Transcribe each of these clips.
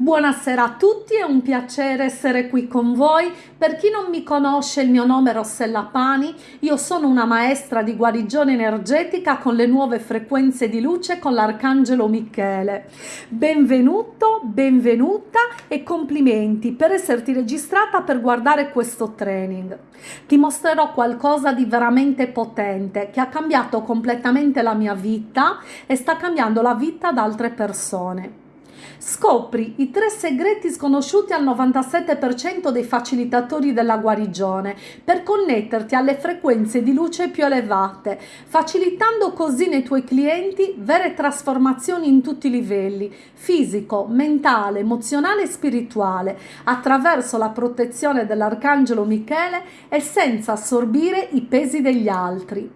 Buonasera a tutti, è un piacere essere qui con voi. Per chi non mi conosce, il mio nome è Rossella Pani, io sono una maestra di guarigione energetica con le nuove frequenze di luce con l'Arcangelo Michele. Benvenuto, benvenuta e complimenti per esserti registrata per guardare questo training. Ti mostrerò qualcosa di veramente potente che ha cambiato completamente la mia vita e sta cambiando la vita ad altre persone. Scopri i tre segreti sconosciuti al 97% dei facilitatori della guarigione per connetterti alle frequenze di luce più elevate, facilitando così nei tuoi clienti vere trasformazioni in tutti i livelli, fisico, mentale, emozionale e spirituale, attraverso la protezione dell'Arcangelo Michele e senza assorbire i pesi degli altri.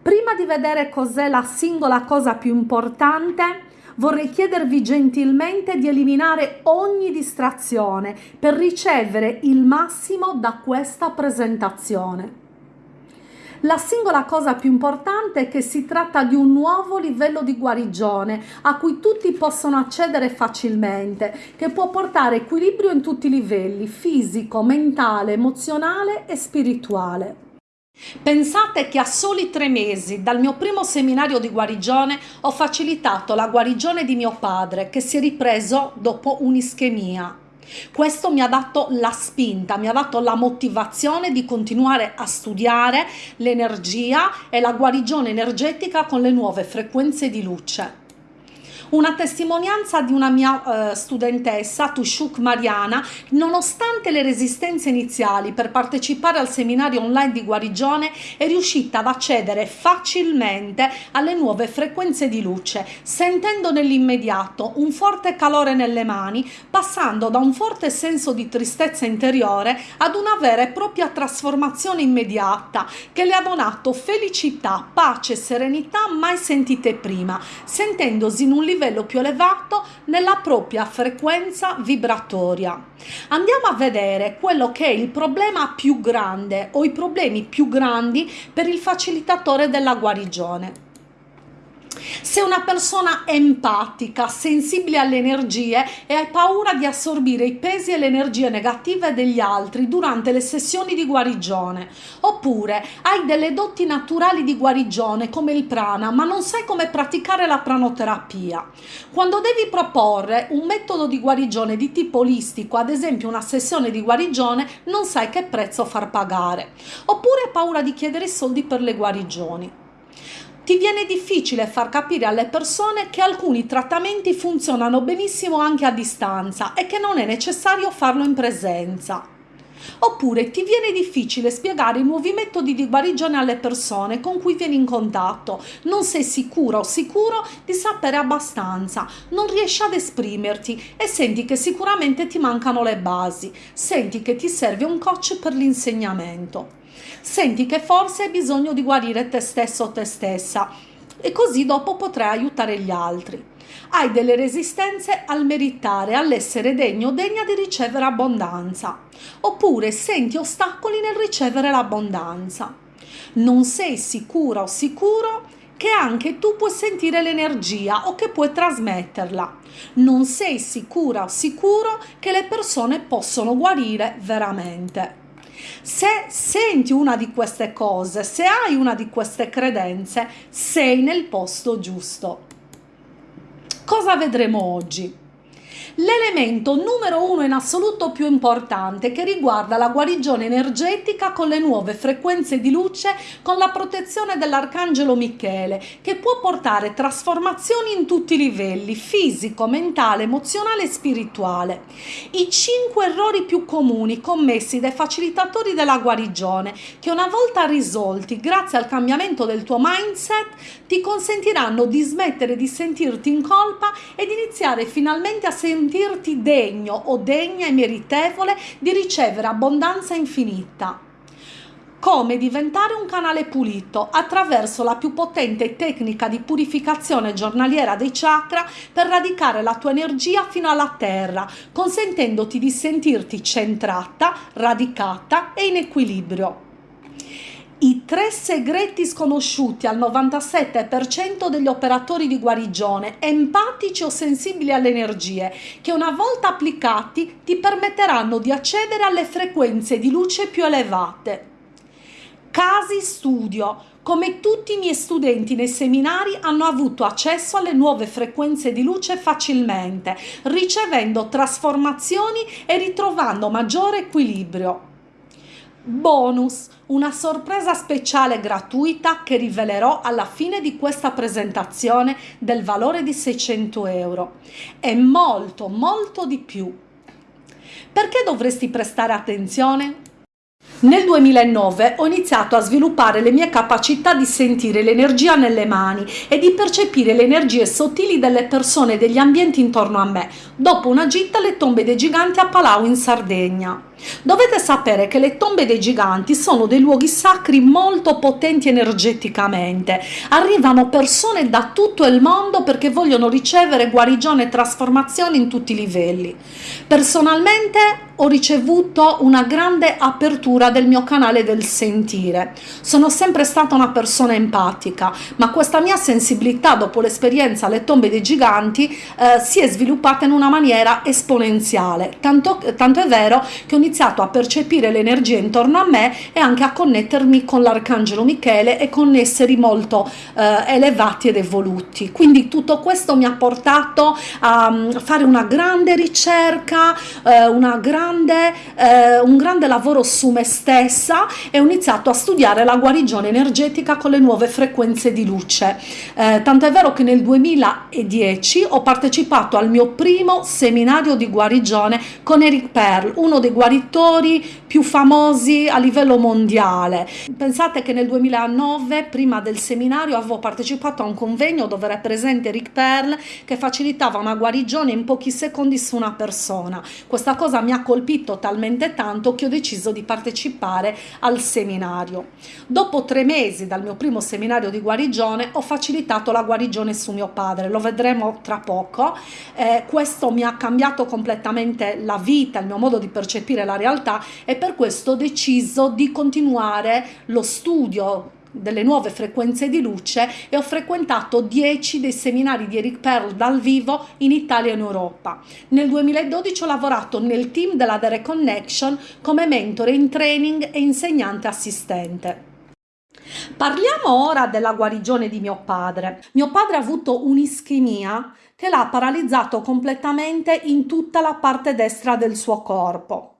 Prima di vedere cos'è la singola cosa più importante, vorrei chiedervi gentilmente di eliminare ogni distrazione per ricevere il massimo da questa presentazione. La singola cosa più importante è che si tratta di un nuovo livello di guarigione a cui tutti possono accedere facilmente, che può portare equilibrio in tutti i livelli, fisico, mentale, emozionale e spirituale. Pensate che a soli tre mesi dal mio primo seminario di guarigione ho facilitato la guarigione di mio padre che si è ripreso dopo un'ischemia. Questo mi ha dato la spinta, mi ha dato la motivazione di continuare a studiare l'energia e la guarigione energetica con le nuove frequenze di luce una testimonianza di una mia eh, studentessa, Tushuk Mariana, nonostante le resistenze iniziali per partecipare al seminario online di guarigione, è riuscita ad accedere facilmente alle nuove frequenze di luce, sentendo nell'immediato un forte calore nelle mani, passando da un forte senso di tristezza interiore ad una vera e propria trasformazione immediata che le ha donato felicità, pace e serenità mai sentite prima, sentendosi in un livello livello più elevato nella propria frequenza vibratoria. Andiamo a vedere quello che è il problema più grande o i problemi più grandi per il facilitatore della guarigione. Se una persona empatica, sensibile alle energie e hai paura di assorbire i pesi e le energie negative degli altri durante le sessioni di guarigione, oppure hai delle doti naturali di guarigione come il prana, ma non sai come praticare la pranoterapia. Quando devi proporre un metodo di guarigione di tipo olistico, ad esempio una sessione di guarigione, non sai che prezzo far pagare. Oppure hai paura di chiedere soldi per le guarigioni ti viene difficile far capire alle persone che alcuni trattamenti funzionano benissimo anche a distanza e che non è necessario farlo in presenza. Oppure ti viene difficile spiegare i nuovi metodi di guarigione alle persone con cui vieni in contatto, non sei sicuro o sicuro di sapere abbastanza, non riesci ad esprimerti e senti che sicuramente ti mancano le basi, senti che ti serve un coach per l'insegnamento senti che forse hai bisogno di guarire te stesso o te stessa e così dopo potrai aiutare gli altri. Hai delle resistenze al meritare, all'essere degno o degna di ricevere abbondanza, oppure senti ostacoli nel ricevere l'abbondanza. Non sei sicura o sicuro che anche tu puoi sentire l'energia o che puoi trasmetterla. Non sei sicura o sicuro che le persone possono guarire veramente. Se senti una di queste cose, se hai una di queste credenze, sei nel posto giusto. Cosa vedremo oggi? L'elemento numero uno in assoluto più importante che riguarda la guarigione energetica con le nuove frequenze di luce con la protezione dell'Arcangelo Michele che può portare trasformazioni in tutti i livelli fisico, mentale, emozionale e spirituale. I cinque errori più comuni commessi dai facilitatori della guarigione che una volta risolti grazie al cambiamento del tuo mindset ti consentiranno di smettere di sentirti in colpa ed iniziare finalmente a sentirti sentirti degno o degna e meritevole di ricevere abbondanza infinita. Come diventare un canale pulito attraverso la più potente tecnica di purificazione giornaliera dei chakra per radicare la tua energia fino alla terra, consentendoti di sentirti centrata, radicata e in equilibrio. I tre segreti sconosciuti al 97% degli operatori di guarigione, empatici o sensibili alle energie, che una volta applicati ti permetteranno di accedere alle frequenze di luce più elevate. Casi studio. Come tutti i miei studenti nei seminari hanno avuto accesso alle nuove frequenze di luce facilmente, ricevendo trasformazioni e ritrovando maggiore equilibrio. Bonus, una sorpresa speciale gratuita che rivelerò alla fine di questa presentazione del valore di 600 euro e molto molto di più. Perché dovresti prestare attenzione? Nel 2009 ho iniziato a sviluppare le mie capacità di sentire l'energia nelle mani e di percepire le energie sottili delle persone e degli ambienti intorno a me, dopo una gita alle tombe dei giganti a Palau in Sardegna. Dovete sapere che le tombe dei giganti sono dei luoghi sacri molto potenti energeticamente. Arrivano persone da tutto il mondo perché vogliono ricevere guarigione e trasformazione in tutti i livelli. Personalmente ho ricevuto una grande apertura del mio canale del sentire. Sono sempre stata una persona empatica, ma questa mia sensibilità dopo l'esperienza alle tombe dei giganti eh, si è sviluppata in una maniera esponenziale. Tanto, tanto è vero che ho iniziato a percepire l'energia intorno a me e anche a connettermi con l'arcangelo Michele e con esseri molto eh, elevati ed evoluti. Quindi tutto questo mi ha portato a um, fare una grande ricerca, eh, una grande, eh, un grande lavoro su me stessa e ho iniziato a studiare la guarigione energetica con le nuove frequenze di luce. Eh, tanto è vero che nel 2010 ho partecipato al mio primo seminario di guarigione con Eric Pearl, uno dei guaritori scrittori più famosi a livello mondiale. Pensate che nel 2009, prima del seminario, avevo partecipato a un convegno dove era presente Rick Pearl che facilitava una guarigione in pochi secondi su una persona. Questa cosa mi ha colpito talmente tanto che ho deciso di partecipare al seminario. Dopo tre mesi dal mio primo seminario di guarigione ho facilitato la guarigione su mio padre, lo vedremo tra poco. Eh, questo mi ha cambiato completamente la vita, il mio modo di percepire la realtà e per questo ho deciso di continuare lo studio delle nuove frequenze di luce e ho frequentato 10 dei seminari di Eric Pearl dal vivo in Italia e in Europa. Nel 2012 ho lavorato nel team della The Reconnection come mentore in training e insegnante assistente. Parliamo ora della guarigione di mio padre. Mio padre ha avuto un'ischemia che l'ha paralizzato completamente in tutta la parte destra del suo corpo.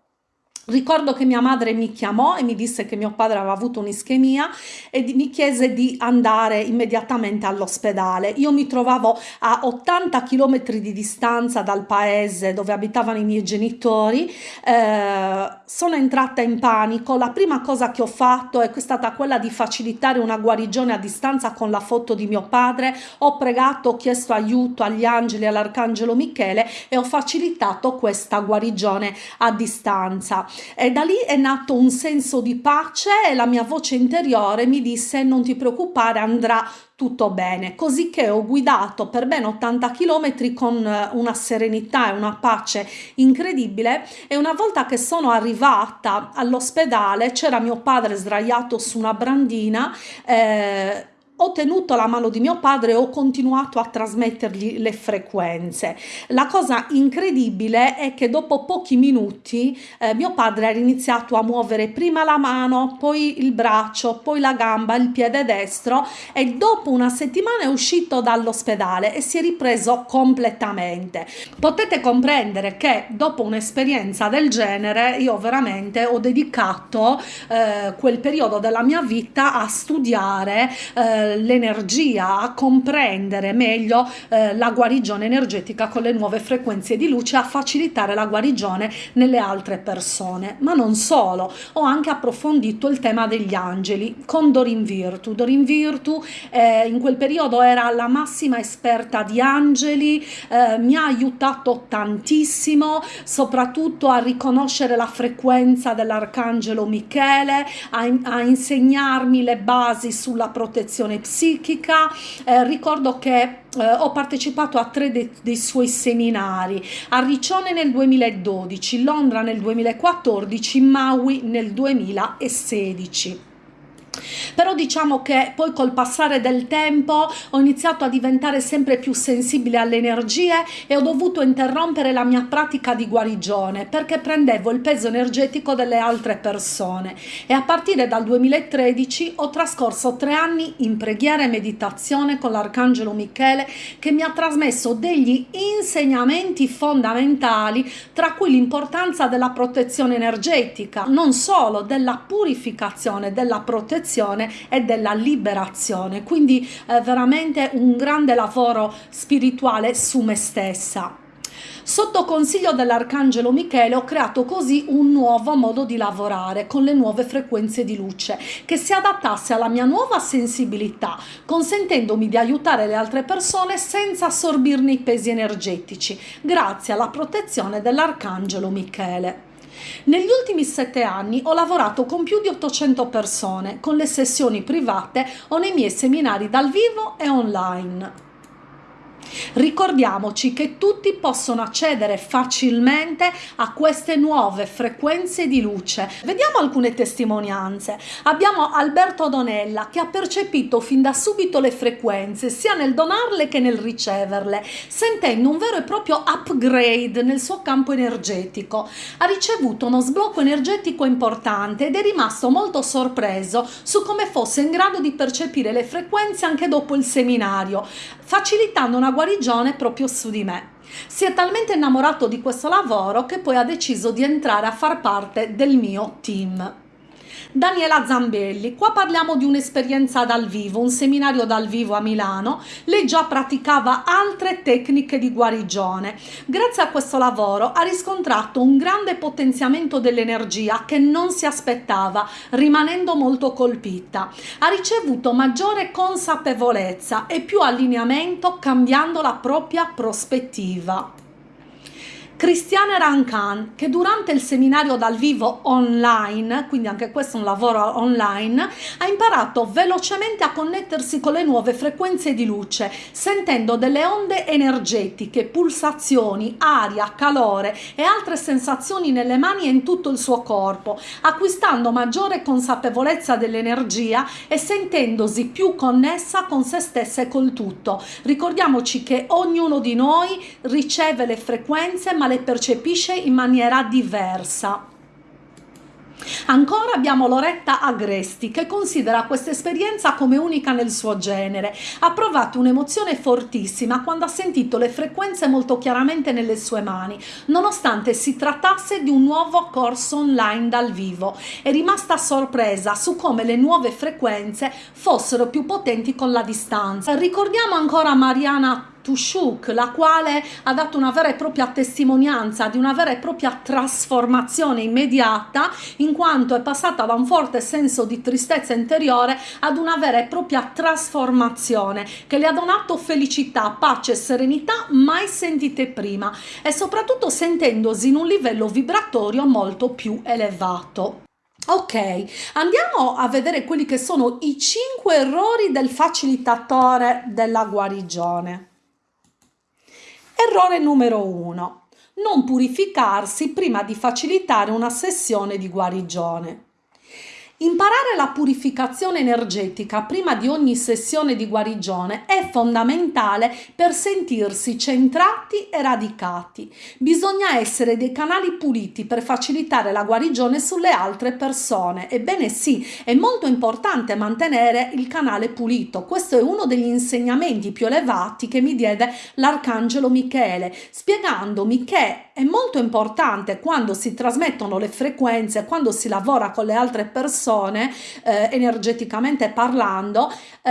Ricordo che mia madre mi chiamò e mi disse che mio padre aveva avuto un'ischemia e mi chiese di andare immediatamente all'ospedale. Io mi trovavo a 80 km di distanza dal paese dove abitavano i miei genitori. Eh, sono entrata in panico. La prima cosa che ho fatto è stata quella di facilitare una guarigione a distanza con la foto di mio padre. Ho pregato, ho chiesto aiuto agli angeli, all'arcangelo Michele e ho facilitato questa guarigione a distanza e da lì è nato un senso di pace e la mia voce interiore mi disse non ti preoccupare andrà tutto bene, così che ho guidato per ben 80 km con eh, una serenità e una pace incredibile e una volta che sono arrivata all'ospedale c'era mio padre sdraiato su una brandina eh, ho tenuto la mano di mio padre e ho continuato a trasmettergli le frequenze. La cosa incredibile è che dopo pochi minuti eh, mio padre era iniziato a muovere prima la mano, poi il braccio, poi la gamba, il piede destro e dopo una settimana è uscito dall'ospedale e si è ripreso completamente. Potete comprendere che dopo un'esperienza del genere io veramente ho dedicato eh, quel periodo della mia vita a studiare eh, l'energia, a comprendere meglio eh, la guarigione energetica con le nuove frequenze di luce, a facilitare la guarigione nelle altre persone. Ma non solo, ho anche approfondito il tema degli angeli con Dorin Virtu. Dorin Virtu eh, in quel periodo era la massima esperta di angeli, eh, mi ha aiutato tantissimo, soprattutto a riconoscere la frequenza dell'arcangelo Michele, a, a insegnarmi le basi sulla protezione psichica, eh, ricordo che eh, ho partecipato a tre de dei suoi seminari, a Riccione nel 2012, Londra nel 2014, Maui nel 2016. Però diciamo che poi col passare del tempo ho iniziato a diventare sempre più sensibile alle energie e ho dovuto interrompere la mia pratica di guarigione perché prendevo il peso energetico delle altre persone. E a partire dal 2013 ho trascorso tre anni in preghiera e meditazione con l'arcangelo Michele che mi ha trasmesso degli insegnamenti fondamentali tra cui l'importanza della protezione energetica non solo della purificazione della protezione e della liberazione quindi eh, veramente un grande lavoro spirituale su me stessa Sotto consiglio dell'Arcangelo Michele ho creato così un nuovo modo di lavorare con le nuove frequenze di luce che si adattasse alla mia nuova sensibilità, consentendomi di aiutare le altre persone senza assorbirne i pesi energetici, grazie alla protezione dell'Arcangelo Michele. Negli ultimi sette anni ho lavorato con più di 800 persone, con le sessioni private o nei miei seminari dal vivo e online. Ricordiamoci che tutti possono accedere facilmente a queste nuove frequenze di luce. Vediamo alcune testimonianze. Abbiamo Alberto Donella che ha percepito fin da subito le frequenze sia nel donarle che nel riceverle, sentendo un vero e proprio upgrade nel suo campo energetico. Ha ricevuto uno sblocco energetico importante ed è rimasto molto sorpreso su come fosse in grado di percepire le frequenze anche dopo il seminario, facilitando una guarigione proprio su di me. Si è talmente innamorato di questo lavoro che poi ha deciso di entrare a far parte del mio team. Daniela Zambelli. Qua parliamo di un'esperienza dal vivo, un seminario dal vivo a Milano. Lei già praticava altre tecniche di guarigione. Grazie a questo lavoro ha riscontrato un grande potenziamento dell'energia che non si aspettava, rimanendo molto colpita. Ha ricevuto maggiore consapevolezza e più allineamento cambiando la propria prospettiva. Cristiane Rancan che durante il seminario dal vivo online, quindi anche questo è un lavoro online, ha imparato velocemente a connettersi con le nuove frequenze di luce, sentendo delle onde energetiche, pulsazioni, aria, calore e altre sensazioni nelle mani e in tutto il suo corpo, acquistando maggiore consapevolezza dell'energia e sentendosi più connessa con se stessa e col tutto. Ricordiamoci che ognuno di noi riceve le frequenze ma le percepisce in maniera diversa. Ancora abbiamo Loretta Agresti che considera questa esperienza come unica nel suo genere. Ha provato un'emozione fortissima quando ha sentito le frequenze molto chiaramente nelle sue mani, nonostante si trattasse di un nuovo corso online dal vivo. È rimasta sorpresa su come le nuove frequenze fossero più potenti con la distanza. Ricordiamo ancora Mariana Tushuk, la quale ha dato una vera e propria testimonianza di una vera e propria trasformazione immediata in quanto è passata da un forte senso di tristezza interiore ad una vera e propria trasformazione che le ha donato felicità, pace e serenità mai sentite prima e soprattutto sentendosi in un livello vibratorio molto più elevato. Ok, andiamo a vedere quelli che sono i 5 errori del facilitatore della guarigione. Errore numero 1. Non purificarsi prima di facilitare una sessione di guarigione. Imparare la purificazione energetica prima di ogni sessione di guarigione è fondamentale per sentirsi centrati e radicati. Bisogna essere dei canali puliti per facilitare la guarigione sulle altre persone. Ebbene sì, è molto importante mantenere il canale pulito. Questo è uno degli insegnamenti più elevati che mi diede l'Arcangelo Michele, spiegandomi che è molto importante quando si trasmettono le frequenze, quando si lavora con le altre persone, persone, eh, energeticamente parlando, eh,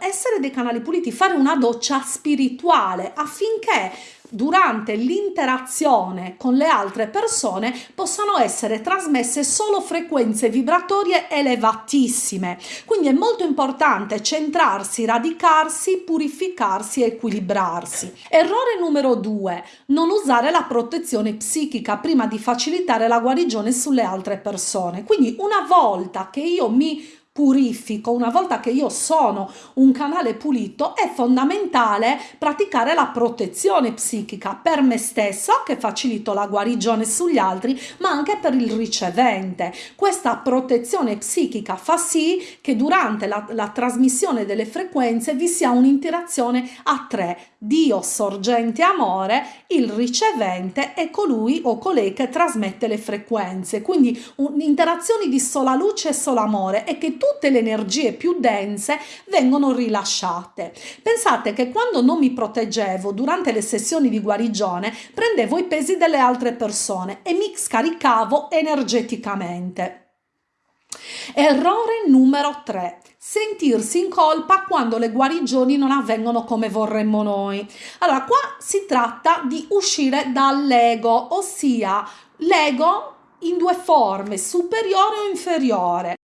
essere dei canali puliti, fare una doccia spirituale affinché durante l'interazione con le altre persone possano essere trasmesse solo frequenze vibratorie elevatissime. Quindi è molto importante centrarsi, radicarsi, purificarsi equilibrarsi. Errore numero due, non usare la protezione psichica prima di facilitare la guarigione sulle altre persone. Quindi una volta che io mi purifico, una volta che io sono un canale pulito, è fondamentale praticare la protezione psichica per me stesso, che facilito la guarigione sugli altri, ma anche per il ricevente. Questa protezione psichica fa sì che durante la, la trasmissione delle frequenze vi sia un'interazione a tre. Dio sorgente amore, il ricevente e colui o colei che trasmette le frequenze. Quindi interazioni di sola luce e solo amore e che tutte le energie più dense vengono rilasciate. Pensate che quando non mi proteggevo durante le sessioni di guarigione prendevo i pesi delle altre persone e mi scaricavo energeticamente. Errore numero 3 sentirsi in colpa quando le guarigioni non avvengono come vorremmo noi. Allora, qua si tratta di uscire dall'ego, ossia l'ego in due forme, superiore o inferiore.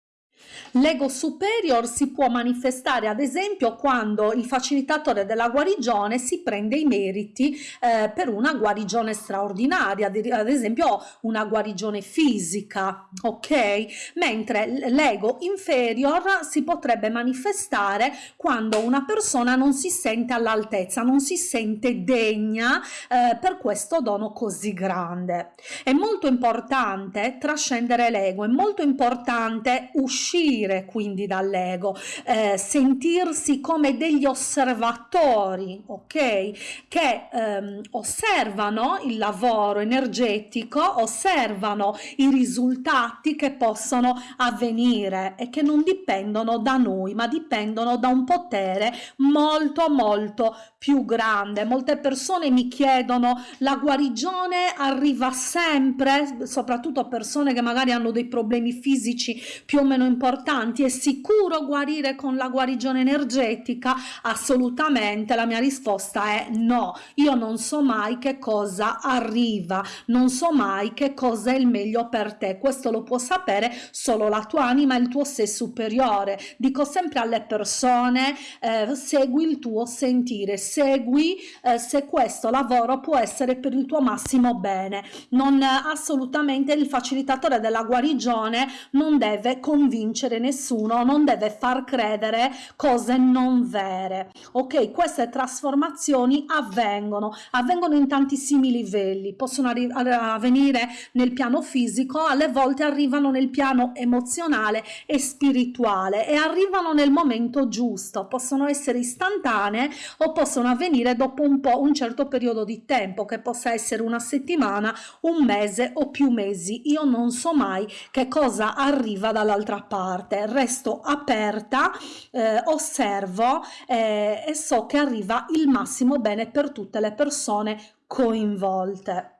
L'ego superior si può manifestare ad esempio quando il facilitatore della guarigione si prende i meriti eh, per una guarigione straordinaria, ad esempio una guarigione fisica, ok? Mentre l'ego inferior si potrebbe manifestare quando una persona non si sente all'altezza, non si sente degna eh, per questo dono così grande. È molto importante trascendere l'ego, è molto importante uscire uscire quindi dall'ego, eh, sentirsi come degli osservatori, ok? Che ehm, osservano il lavoro energetico, osservano i risultati che possono avvenire e che non dipendono da noi, ma dipendono da un potere molto molto più grande. Molte persone mi chiedono la guarigione arriva sempre, soprattutto persone che magari hanno dei problemi fisici più o meno importanti importanti, è sicuro guarire con la guarigione energetica? Assolutamente, la mia risposta è no, io non so mai che cosa arriva, non so mai che cosa è il meglio per te, questo lo può sapere solo la tua anima il tuo sé superiore. Dico sempre alle persone, eh, segui il tuo sentire, segui eh, se questo lavoro può essere per il tuo massimo bene. Non assolutamente il facilitatore della guarigione non deve convincere nessuno non deve far credere cose non vere. Ok queste trasformazioni avvengono avvengono in tantissimi livelli possono avvenire nel piano fisico alle volte arrivano nel piano emozionale e spirituale e arrivano nel momento giusto possono essere istantanee o possono avvenire dopo un po' un certo periodo di tempo che possa essere una settimana un mese o più mesi. Io non so mai che cosa arriva dall'altra parte parte resto aperta eh, osservo eh, e so che arriva il massimo bene per tutte le persone coinvolte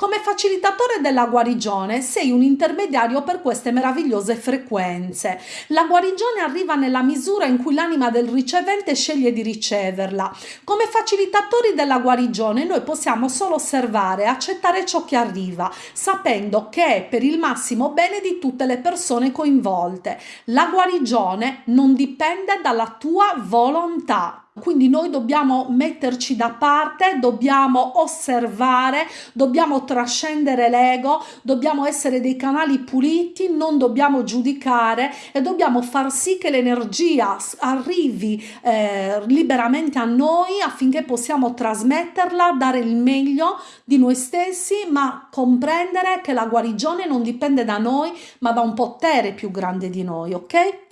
come facilitatore della guarigione sei un intermediario per queste meravigliose frequenze. La guarigione arriva nella misura in cui l'anima del ricevente sceglie di riceverla. Come facilitatori della guarigione noi possiamo solo osservare e accettare ciò che arriva, sapendo che è per il massimo bene di tutte le persone coinvolte. La guarigione non dipende dalla tua volontà quindi noi dobbiamo metterci da parte, dobbiamo osservare, dobbiamo trascendere l'ego, dobbiamo essere dei canali puliti, non dobbiamo giudicare e dobbiamo far sì che l'energia arrivi eh, liberamente a noi affinché possiamo trasmetterla, dare il meglio di noi stessi, ma comprendere che la guarigione non dipende da noi, ma da un potere più grande di noi, ok?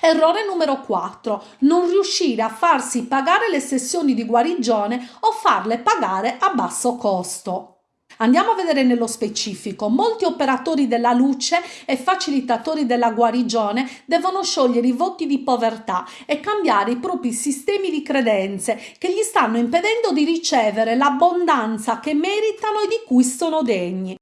Errore numero 4. Non riuscire a farsi pagare le sessioni di guarigione o farle pagare a basso costo. Andiamo a vedere nello specifico. Molti operatori della luce e facilitatori della guarigione devono sciogliere i voti di povertà e cambiare i propri sistemi di credenze che gli stanno impedendo di ricevere l'abbondanza che meritano e di cui sono degni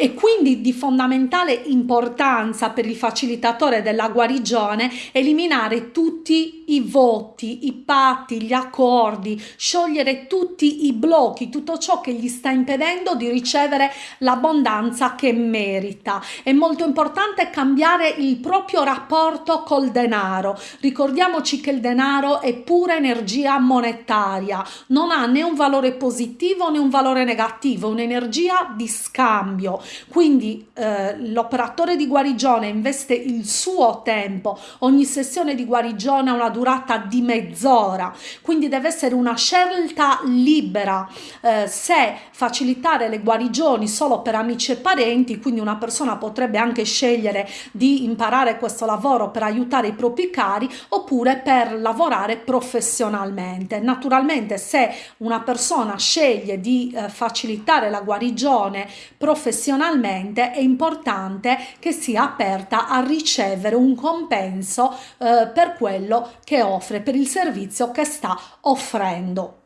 e quindi di fondamentale importanza per il facilitatore della guarigione eliminare tutti i voti, i patti, gli accordi, sciogliere tutti i blocchi, tutto ciò che gli sta impedendo di ricevere l'abbondanza che merita. È molto importante cambiare il proprio rapporto col denaro. Ricordiamoci che il denaro è pura energia monetaria, non ha né un valore positivo né un valore negativo, un'energia di scambio. Quindi eh, l'operatore di guarigione investe il suo tempo, ogni sessione di guarigione ha una durata di mezz'ora, quindi deve essere una scelta libera. Eh, se facilitare le guarigioni solo per amici e parenti, quindi una persona potrebbe anche scegliere di imparare questo lavoro per aiutare i propri cari oppure per lavorare professionalmente. Naturalmente se una persona sceglie di eh, facilitare la guarigione professionalmente è importante che sia aperta a ricevere un compenso eh, per quello che offre, per il servizio che sta offrendo.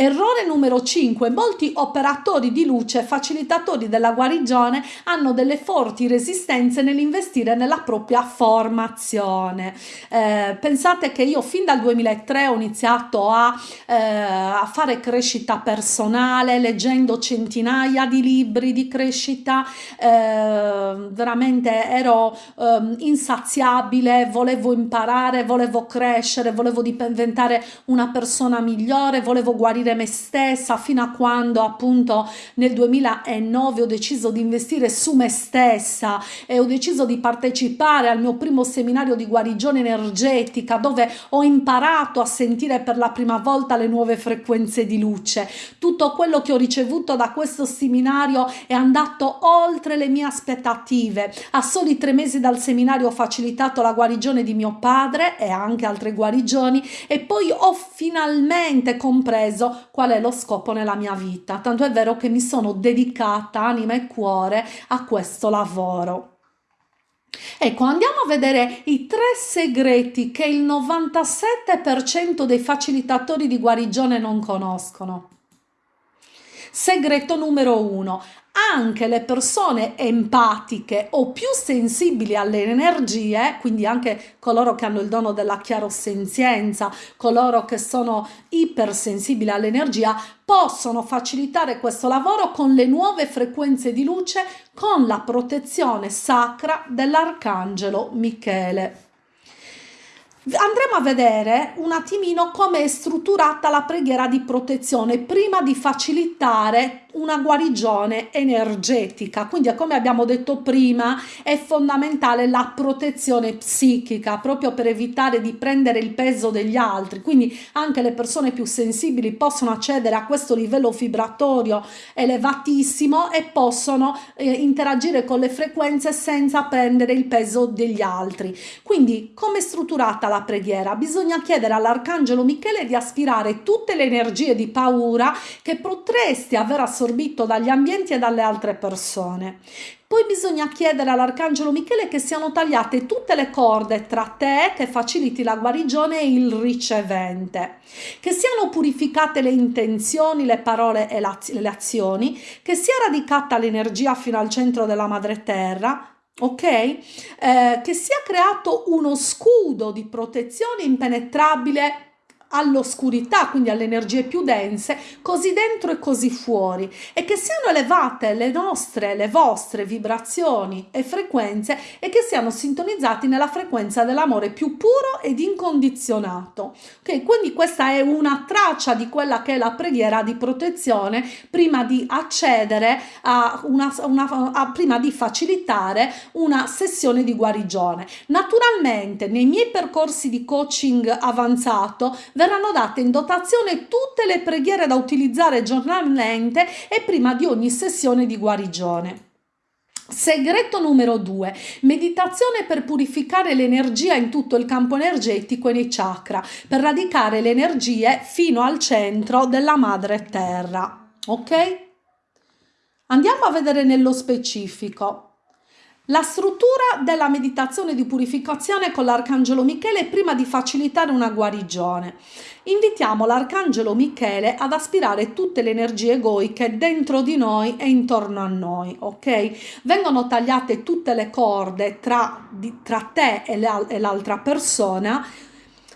Errore numero 5. Molti operatori di luce, facilitatori della guarigione, hanno delle forti resistenze nell'investire nella propria formazione. Eh, pensate che io fin dal 2003 ho iniziato a, eh, a fare crescita personale, leggendo centinaia di libri di crescita, eh, veramente ero ehm, insaziabile, volevo imparare, volevo crescere, volevo diventare una persona migliore, volevo guarire me stessa fino a quando appunto nel 2009 ho deciso di investire su me stessa e ho deciso di partecipare al mio primo seminario di guarigione energetica dove ho imparato a sentire per la prima volta le nuove frequenze di luce. Tutto quello che ho ricevuto da questo seminario è andato oltre le mie aspettative. A soli tre mesi dal seminario ho facilitato la guarigione di mio padre e anche altre guarigioni e poi ho finalmente compreso qual è lo scopo nella mia vita, tanto è vero che mi sono dedicata anima e cuore a questo lavoro. Ecco, andiamo a vedere i tre segreti che il 97% dei facilitatori di guarigione non conoscono. Segreto numero uno, anche le persone empatiche o più sensibili alle energie, quindi anche coloro che hanno il dono della chiarosenzienza, coloro che sono ipersensibili all'energia, possono facilitare questo lavoro con le nuove frequenze di luce con la protezione sacra dell'arcangelo Michele. Andremo a vedere un attimino come è strutturata la preghiera di protezione prima di facilitare una guarigione energetica. Quindi, come abbiamo detto prima, è fondamentale la protezione psichica proprio per evitare di prendere il peso degli altri. Quindi, anche le persone più sensibili possono accedere a questo livello vibratorio elevatissimo e possono eh, interagire con le frequenze senza prendere il peso degli altri. Quindi, come è strutturata la preghiera? Bisogna chiedere all'arcangelo Michele di aspirare tutte le energie di paura che potresti aver assorbito assorbito dagli ambienti e dalle altre persone. Poi bisogna chiedere all'Arcangelo Michele che siano tagliate tutte le corde tra te che faciliti la guarigione e il ricevente, che siano purificate le intenzioni, le parole e le azioni, che sia radicata l'energia fino al centro della madre terra, ok? Eh, che sia creato uno scudo di protezione impenetrabile all'oscurità, quindi alle energie più dense, così dentro e così fuori, e che siano elevate le nostre, le vostre vibrazioni e frequenze e che siano sintonizzati nella frequenza dell'amore più puro ed incondizionato. Ok, quindi questa è una traccia di quella che è la preghiera di protezione prima di accedere a una, una a, prima di facilitare una sessione di guarigione. Naturalmente nei miei percorsi di coaching avanzato verranno date in dotazione tutte le preghiere da utilizzare giornalmente e prima di ogni sessione di guarigione. Segreto numero 2. Meditazione per purificare l'energia in tutto il campo energetico e nei chakra, per radicare le energie fino al centro della madre terra. Ok? Andiamo a vedere nello specifico. La struttura della meditazione di purificazione con l'Arcangelo Michele prima di facilitare una guarigione. Invitiamo l'Arcangelo Michele ad aspirare tutte le energie egoiche dentro di noi e intorno a noi, ok? Vengono tagliate tutte le corde tra, di, tra te e l'altra persona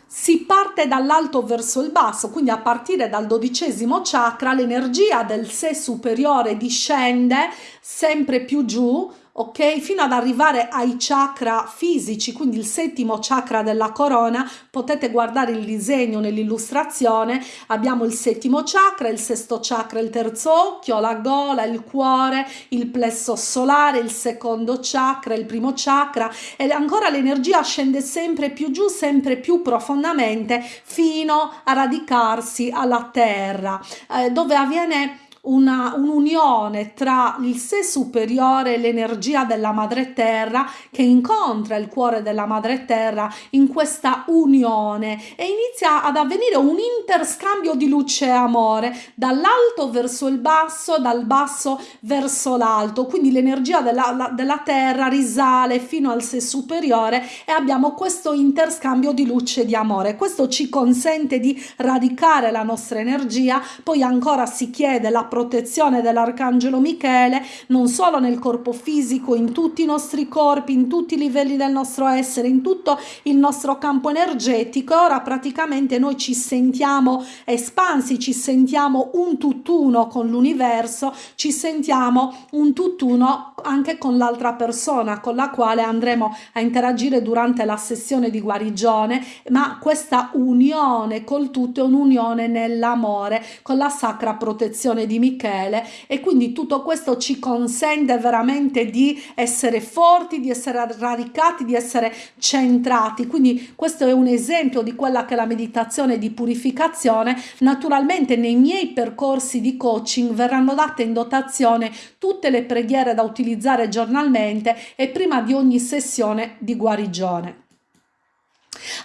si parte dall'alto verso il basso, quindi a partire dal dodicesimo chakra l'energia del sé superiore discende sempre più giù ok? Fino ad arrivare ai chakra fisici, quindi il settimo chakra della corona, potete guardare il disegno nell'illustrazione, abbiamo il settimo chakra, il sesto chakra, il terzo occhio, la gola, il cuore, il plesso solare, il secondo chakra, il primo chakra e ancora l'energia scende sempre più giù, sempre più profondamente fino a radicarsi alla terra, eh, dove avviene una, un'unione tra il sé superiore e l'energia della madre terra che incontra il cuore della madre terra in questa unione e inizia ad avvenire un interscambio di luce e amore dall'alto verso il basso, dal basso verso l'alto, quindi l'energia della, la, della terra risale fino al sé superiore e abbiamo questo interscambio di luce e di amore. Questo ci consente di radicare la nostra energia, poi ancora si chiede la protezione dell'arcangelo Michele non solo nel corpo fisico, in tutti i nostri corpi, in tutti i livelli del nostro essere, in tutto il nostro campo energetico. Ora praticamente noi ci sentiamo espansi, ci sentiamo un tutt'uno con l'universo, ci sentiamo un tutt'uno anche con l'altra persona con la quale andremo a interagire durante la sessione di guarigione, ma questa unione col tutto è un'unione nell'amore con la sacra protezione di Michele e quindi tutto questo ci consente veramente di essere forti, di essere radicati, di essere centrati. Quindi questo è un esempio di quella che è la meditazione di purificazione. Naturalmente nei miei percorsi di coaching verranno date in dotazione tutte le preghiere da utilizzare giornalmente e prima di ogni sessione di guarigione.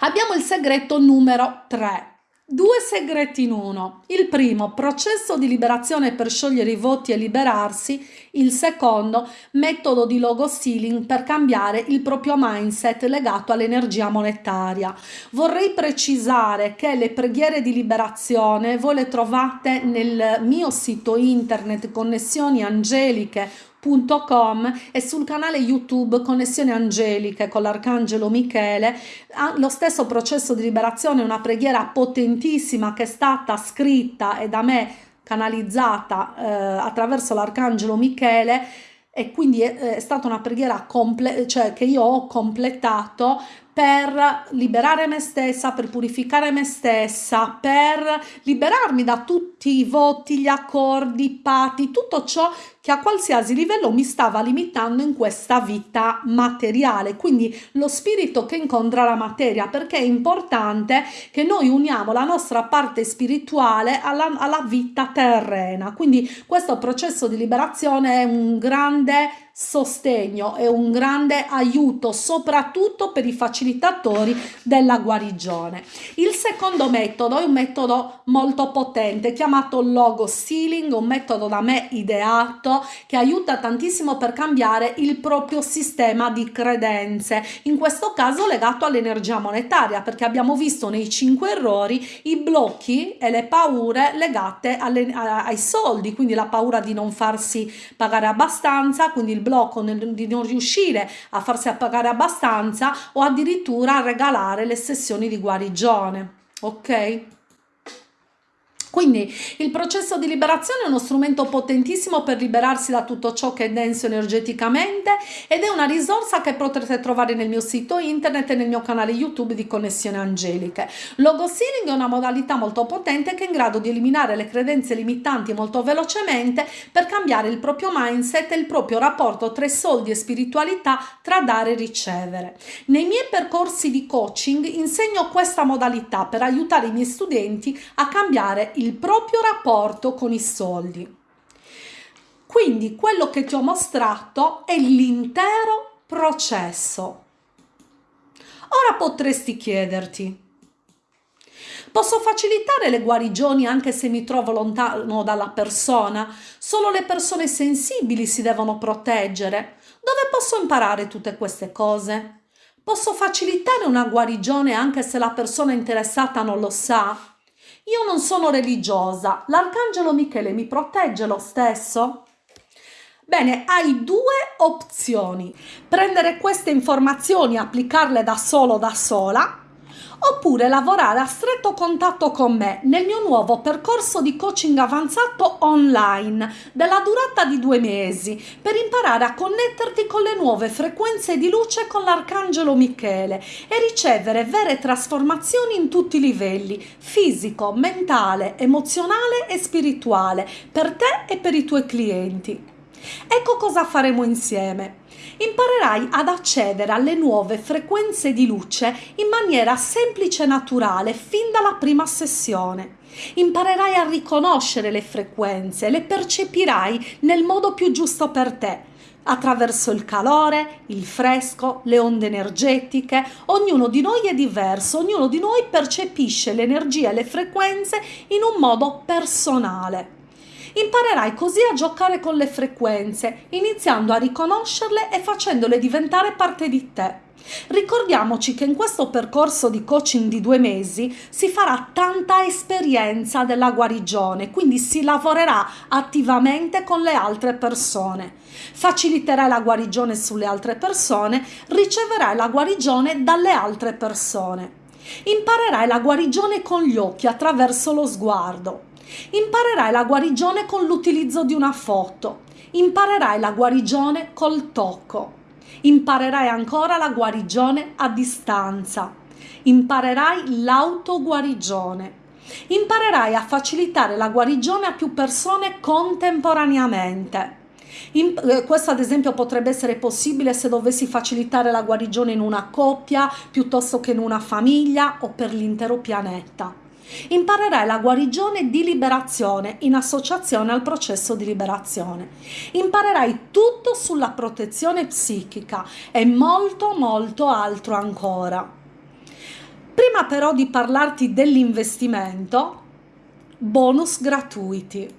Abbiamo il segreto numero 3 Due segreti in uno. Il primo, processo di liberazione per sciogliere i voti e liberarsi. Il secondo, metodo di logo stealing per cambiare il proprio mindset legato all'energia monetaria. Vorrei precisare che le preghiere di liberazione voi le trovate nel mio sito internet Connessioni Angeliche www.connessione.com e sul canale YouTube Connessione Angeliche con l'Arcangelo Michele. Lo stesso processo di liberazione è una preghiera potentissima che è stata scritta e da me canalizzata eh, attraverso l'Arcangelo Michele e quindi è, è stata una preghiera cioè che io ho completato per liberare me stessa, per purificare me stessa, per liberarmi da tutti i voti, gli accordi, i patti, tutto ciò che a qualsiasi livello mi stava limitando in questa vita materiale, quindi lo spirito che incontra la materia, perché è importante che noi uniamo la nostra parte spirituale alla, alla vita terrena. Quindi questo processo di liberazione è un grande sostegno e un grande aiuto soprattutto per i facilitatori della guarigione. Il secondo metodo è un metodo molto potente chiamato logo sealing, un metodo da me ideato che aiuta tantissimo per cambiare il proprio sistema di credenze, in questo caso legato all'energia monetaria perché abbiamo visto nei cinque errori i blocchi e le paure legate alle, ai soldi, quindi la paura di non farsi pagare abbastanza, quindi il blocco nel, di non riuscire a farsi pagare abbastanza o addirittura a regalare le sessioni di guarigione. Ok? Quindi il processo di liberazione è uno strumento potentissimo per liberarsi da tutto ciò che è denso energeticamente ed è una risorsa che potrete trovare nel mio sito internet e nel mio canale YouTube di Connessione Angeliche. Logo Sealing è una modalità molto potente che è in grado di eliminare le credenze limitanti molto velocemente per cambiare il proprio mindset e il proprio rapporto tra soldi e spiritualità, tra dare e ricevere. Nei miei percorsi di coaching insegno questa modalità per aiutare i miei studenti a cambiare il proprio rapporto con i soldi. Quindi quello che ti ho mostrato è l'intero processo. Ora potresti chiederti, Posso facilitare le guarigioni anche se mi trovo lontano dalla persona? Solo le persone sensibili si devono proteggere. Dove posso imparare tutte queste cose? Posso facilitare una guarigione anche se la persona interessata non lo sa? Io non sono religiosa, l'arcangelo Michele mi protegge lo stesso? Bene, hai due opzioni. Prendere queste informazioni e applicarle da solo da sola oppure lavorare a stretto contatto con me nel mio nuovo percorso di coaching avanzato online della durata di due mesi per imparare a connetterti con le nuove frequenze di luce con l'arcangelo Michele e ricevere vere trasformazioni in tutti i livelli fisico, mentale, emozionale e spirituale per te e per i tuoi clienti. Ecco cosa faremo insieme. Imparerai ad accedere alle nuove frequenze di luce in maniera semplice e naturale fin dalla prima sessione. Imparerai a riconoscere le frequenze, le percepirai nel modo più giusto per te, attraverso il calore, il fresco, le onde energetiche. Ognuno di noi è diverso, ognuno di noi percepisce l'energia e le frequenze in un modo personale. Imparerai così a giocare con le frequenze, iniziando a riconoscerle e facendole diventare parte di te. Ricordiamoci che in questo percorso di coaching di due mesi si farà tanta esperienza della guarigione, quindi si lavorerà attivamente con le altre persone. Faciliterai la guarigione sulle altre persone, riceverai la guarigione dalle altre persone. Imparerai la guarigione con gli occhi attraverso lo sguardo. Imparerai la guarigione con l'utilizzo di una foto. Imparerai la guarigione col tocco. Imparerai ancora la guarigione a distanza. Imparerai l'autoguarigione. Imparerai a facilitare la guarigione a più persone contemporaneamente. In, eh, questo ad esempio potrebbe essere possibile se dovessi facilitare la guarigione in una coppia piuttosto che in una famiglia o per l'intero pianeta. Imparerai la guarigione di liberazione in associazione al processo di liberazione. Imparerai tutto sulla protezione psichica e molto molto altro ancora. Prima però di parlarti dell'investimento, bonus gratuiti.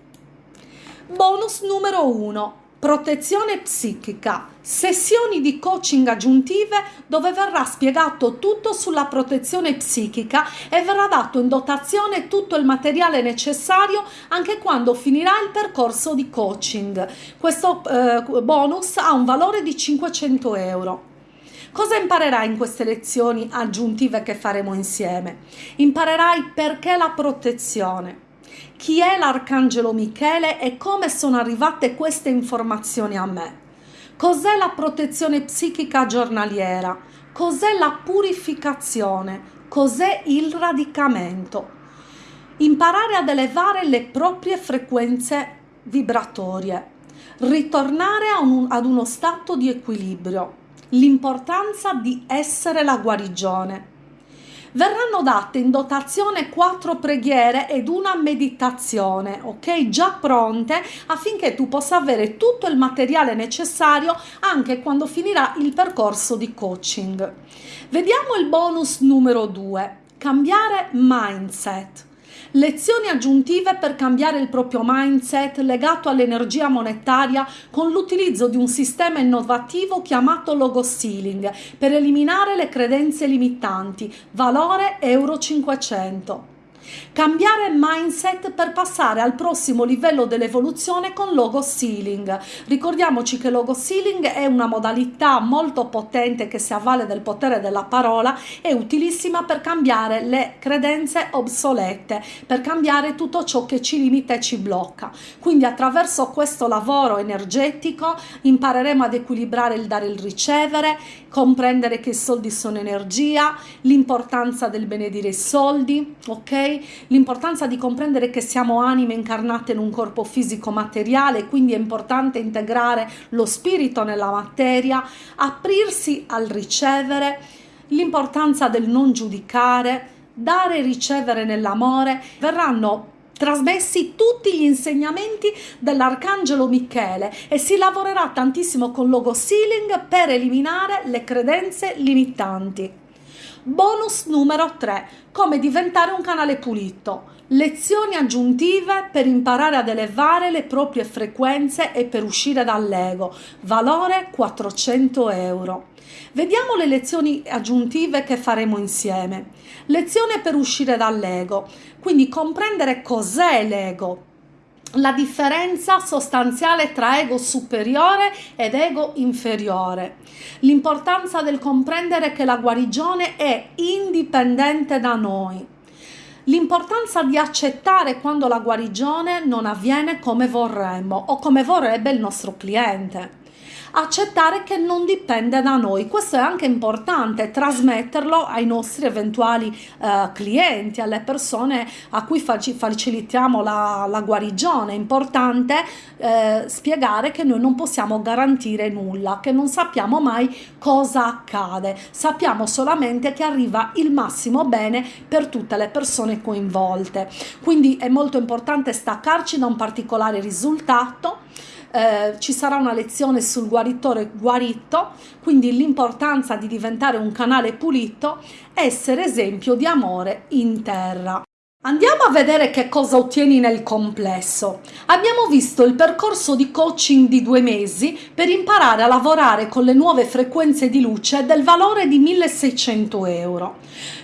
Bonus numero 1 protezione psichica, sessioni di coaching aggiuntive dove verrà spiegato tutto sulla protezione psichica e verrà dato in dotazione tutto il materiale necessario anche quando finirà il percorso di coaching. Questo eh, bonus ha un valore di 500 euro. Cosa imparerai in queste lezioni aggiuntive che faremo insieme? Imparerai perché la protezione chi è l'Arcangelo Michele e come sono arrivate queste informazioni a me. Cos'è la protezione psichica giornaliera? Cos'è la purificazione? Cos'è il radicamento? Imparare ad elevare le proprie frequenze vibratorie, ritornare ad uno stato di equilibrio, l'importanza di essere la guarigione verranno date in dotazione quattro preghiere ed una meditazione, ok? Già pronte affinché tu possa avere tutto il materiale necessario anche quando finirà il percorso di coaching. Vediamo il bonus numero 2, cambiare mindset. Lezioni aggiuntive per cambiare il proprio mindset legato all'energia monetaria con l'utilizzo di un sistema innovativo chiamato logo stealing per eliminare le credenze limitanti, valore euro 500. Cambiare mindset per passare al prossimo livello dell'evoluzione con logo sealing. Ricordiamoci che logo sealing è una modalità molto potente che si avvale del potere della parola e utilissima per cambiare le credenze obsolete, per cambiare tutto ciò che ci limita e ci blocca. Quindi attraverso questo lavoro energetico impareremo ad equilibrare il dare e il ricevere, comprendere che i soldi sono energia, l'importanza del benedire i soldi, ok? L'importanza di comprendere che siamo anime incarnate in un corpo fisico materiale, quindi è importante integrare lo spirito nella materia, aprirsi al ricevere, l'importanza del non giudicare, dare e ricevere nell'amore, verranno trasmessi tutti gli insegnamenti dell'Arcangelo Michele e si lavorerà tantissimo con logo sealing per eliminare le credenze limitanti. Bonus numero 3. Come diventare un canale pulito. Lezioni aggiuntive per imparare ad elevare le proprie frequenze e per uscire dall'ego. Valore 400 euro. Vediamo le lezioni aggiuntive che faremo insieme. Lezione per uscire dall'ego. Quindi comprendere cos'è l'ego, la differenza sostanziale tra ego superiore ed ego inferiore, l'importanza del comprendere che la guarigione è indipendente da noi, l'importanza di accettare quando la guarigione non avviene come vorremmo o come vorrebbe il nostro cliente accettare che non dipende da noi. Questo è anche importante, trasmetterlo ai nostri eventuali eh, clienti, alle persone a cui facilitiamo la, la guarigione. È importante eh, spiegare che noi non possiamo garantire nulla, che non sappiamo mai cosa accade, sappiamo solamente che arriva il massimo bene per tutte le persone coinvolte. Quindi è molto importante staccarci da un particolare risultato eh, ci sarà una lezione sul guaritore guarito, quindi l'importanza di diventare un canale pulito, essere esempio di amore in terra. Andiamo a vedere che cosa ottieni nel complesso. Abbiamo visto il percorso di coaching di due mesi per imparare a lavorare con le nuove frequenze di luce del valore di 1600 euro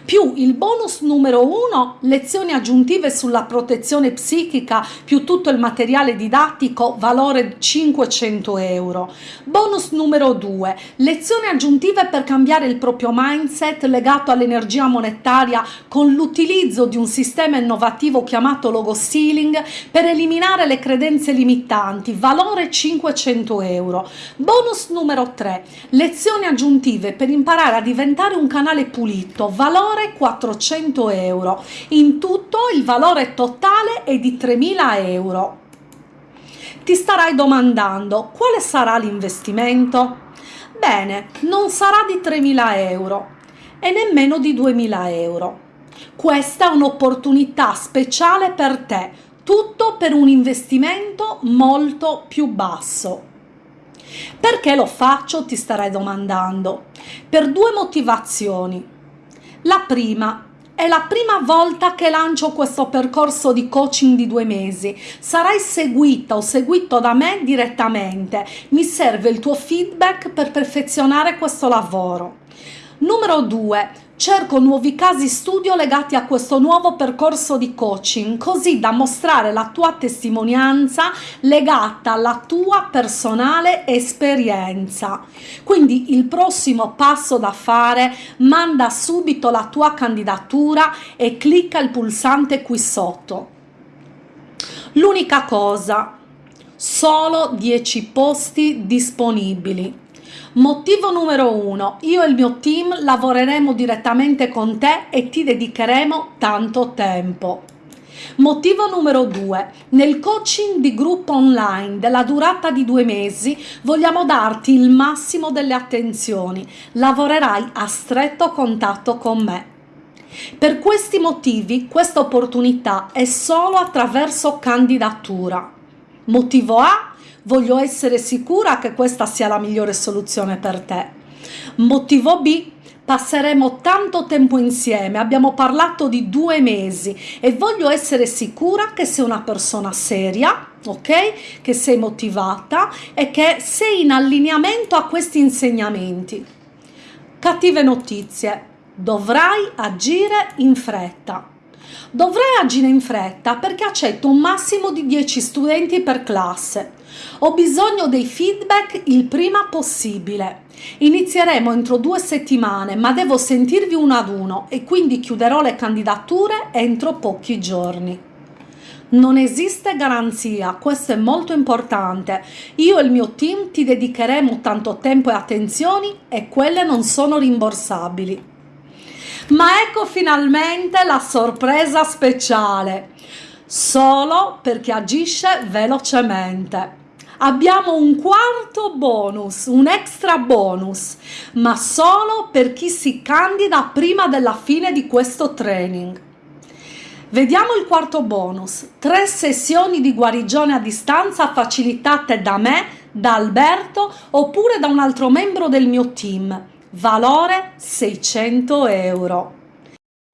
più il bonus numero 1, lezioni aggiuntive sulla protezione psichica, più tutto il materiale didattico, valore 500 euro. Bonus numero 2, lezioni aggiuntive per cambiare il proprio mindset legato all'energia monetaria con l'utilizzo di un sistema innovativo chiamato Logo Stealing per eliminare le credenze limitanti, valore 500 euro. Bonus numero 3, lezioni aggiuntive per imparare a diventare un canale pulito, valore valore 400 euro. In tutto il valore totale è di 3.000 euro. Ti starai domandando quale sarà l'investimento? Bene, non sarà di 3.000 euro e nemmeno di 2.000 euro. Questa è un'opportunità speciale per te, tutto per un investimento molto più basso. Perché lo faccio ti starai domandando? Per due motivazioni. La prima è la prima volta che lancio questo percorso di coaching di due mesi. Sarai seguita o seguito da me direttamente. Mi serve il tuo feedback per perfezionare questo lavoro. Numero 2 Cerco nuovi casi studio legati a questo nuovo percorso di coaching, così da mostrare la tua testimonianza legata alla tua personale esperienza. Quindi il prossimo passo da fare, manda subito la tua candidatura e clicca il pulsante qui sotto. L'unica cosa, solo 10 posti disponibili Motivo numero uno, io e il mio team lavoreremo direttamente con te e ti dedicheremo tanto tempo. Motivo numero due, nel coaching di gruppo online della durata di due mesi vogliamo darti il massimo delle attenzioni, lavorerai a stretto contatto con me. Per questi motivi questa opportunità è solo attraverso candidatura. Motivo A, voglio essere sicura che questa sia la migliore soluzione per te. Motivo B, passeremo tanto tempo insieme, abbiamo parlato di due mesi e voglio essere sicura che sei una persona seria, ok? Che sei motivata e che sei in allineamento a questi insegnamenti. Cattive notizie, dovrai agire in fretta. Dovrai agire in fretta perché accetto un massimo di 10 studenti per classe. Ho bisogno dei feedback il prima possibile. Inizieremo entro due settimane, ma devo sentirvi uno ad uno e quindi chiuderò le candidature entro pochi giorni. Non esiste garanzia, questo è molto importante. Io e il mio team ti dedicheremo tanto tempo e attenzioni e quelle non sono rimborsabili. Ma ecco finalmente la sorpresa speciale, solo per chi agisce velocemente abbiamo un quarto bonus, un extra bonus, ma solo per chi si candida prima della fine di questo training. Vediamo il quarto bonus, tre sessioni di guarigione a distanza facilitate da me, da Alberto oppure da un altro membro del mio team, valore 600 euro.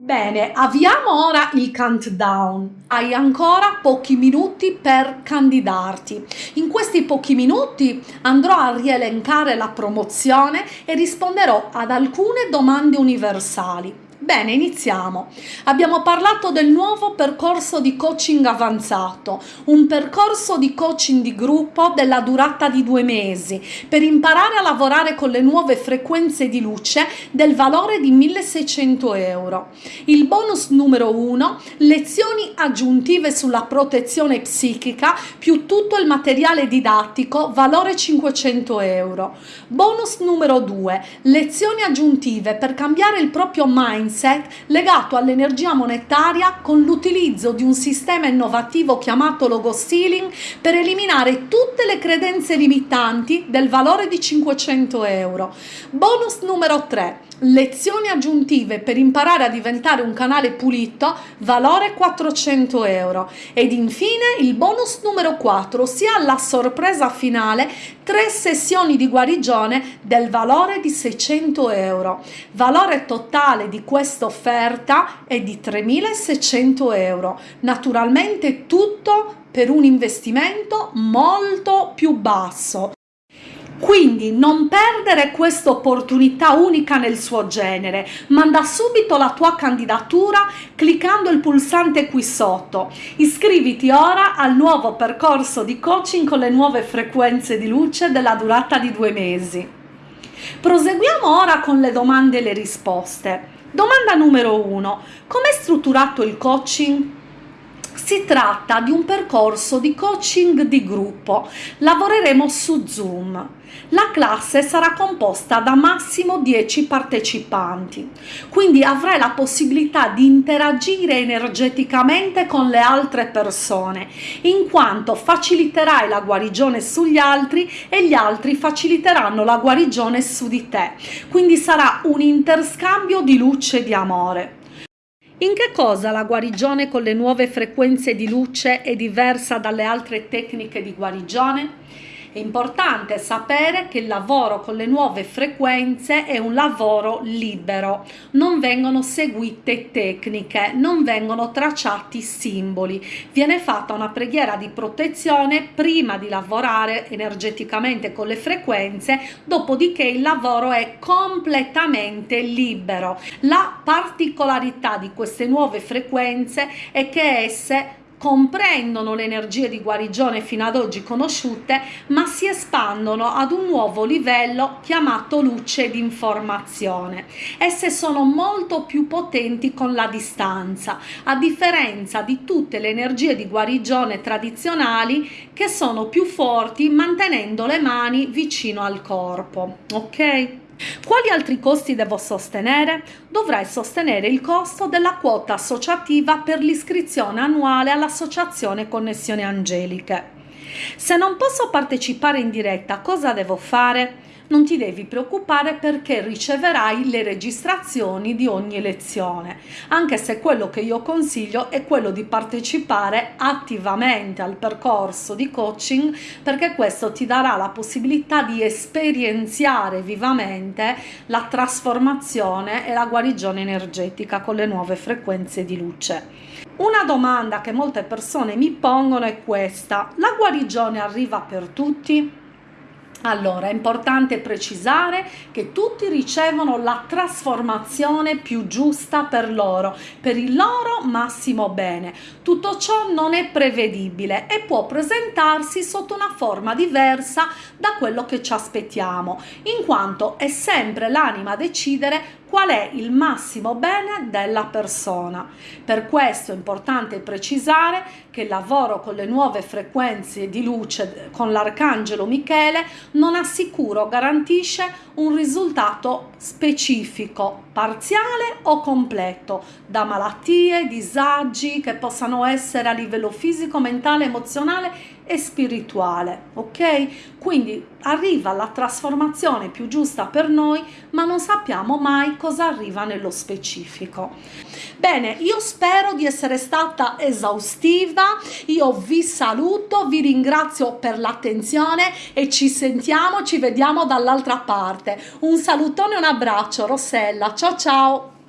Bene, avviamo ora il countdown. Hai ancora pochi minuti per candidarti. In questi pochi minuti andrò a rielencare la promozione e risponderò ad alcune domande universali. Bene, iniziamo. Abbiamo parlato del nuovo percorso di coaching avanzato, un percorso di coaching di gruppo della durata di due mesi per imparare a lavorare con le nuove frequenze di luce del valore di 1600 euro. Il bonus numero 1, lezioni aggiuntive sulla protezione psichica più tutto il materiale didattico, valore 500 euro. Bonus numero 2, lezioni aggiuntive per cambiare il proprio mindset mindset legato all'energia monetaria con l'utilizzo di un sistema innovativo chiamato logo stealing per eliminare tutte le credenze limitanti del valore di 500 euro. Bonus numero 3 lezioni aggiuntive per imparare a diventare un canale pulito, valore 400 euro. Ed infine il bonus numero 4, ossia la sorpresa finale, tre sessioni di guarigione del valore di 600 euro. Valore totale di questa offerta è di 3600 euro. Naturalmente tutto per un investimento molto più basso. Quindi non perdere questa opportunità unica nel suo genere, manda subito la tua candidatura cliccando il pulsante qui sotto. Iscriviti ora al nuovo percorso di coaching con le nuove frequenze di luce della durata di due mesi. Proseguiamo ora con le domande e le risposte. Domanda numero 1. Com'è strutturato il coaching? Si tratta di un percorso di coaching di gruppo. Lavoreremo su Zoom. La classe sarà composta da massimo 10 partecipanti, quindi avrai la possibilità di interagire energeticamente con le altre persone, in quanto faciliterai la guarigione sugli altri e gli altri faciliteranno la guarigione su di te. Quindi sarà un interscambio di luce e di amore. In che cosa la guarigione con le nuove frequenze di luce è diversa dalle altre tecniche di guarigione? È importante sapere che il lavoro con le nuove frequenze è un lavoro libero, non vengono seguite tecniche, non vengono tracciati simboli, viene fatta una preghiera di protezione prima di lavorare energeticamente con le frequenze, dopodiché il lavoro è completamente libero. La particolarità di queste nuove frequenze è che esse comprendono le energie di guarigione fino ad oggi conosciute, ma si espandono ad un nuovo livello chiamato luce di informazione. Esse sono molto più potenti con la distanza, a differenza di tutte le energie di guarigione tradizionali che sono più forti mantenendo le mani vicino al corpo. Ok? Quali altri costi devo sostenere? Dovrai sostenere il costo della quota associativa per l'iscrizione annuale all'associazione Connessioni Angeliche. Se non posso partecipare in diretta, cosa devo fare? Non ti devi preoccupare perché riceverai le registrazioni di ogni lezione, anche se quello che io consiglio è quello di partecipare attivamente al percorso di coaching perché questo ti darà la possibilità di esperienziare vivamente la trasformazione e la guarigione energetica con le nuove frequenze di luce. Una domanda che molte persone mi pongono è questa, la guarigione arriva per tutti? Allora, è importante precisare che tutti ricevono la trasformazione più giusta per loro, per il loro massimo bene. Tutto ciò non è prevedibile e può presentarsi sotto una forma diversa da quello che ci aspettiamo, in quanto è sempre l'anima a decidere qual è il massimo bene della persona. Per questo è importante precisare che il lavoro con le nuove frequenze di luce con l'arcangelo Michele non assicura o garantisce un risultato specifico, parziale o completo, da malattie, disagi che possano essere a livello fisico, mentale, emozionale e spirituale, ok? Quindi arriva la trasformazione più giusta per noi, ma non sappiamo mai cosa arriva nello specifico. Bene, io spero di essere stata esaustiva, io vi saluto, vi ringrazio per l'attenzione e ci sentiamo, ci vediamo dall'altra parte. Un salutone un abbraccio, Rossella, ciao ciao!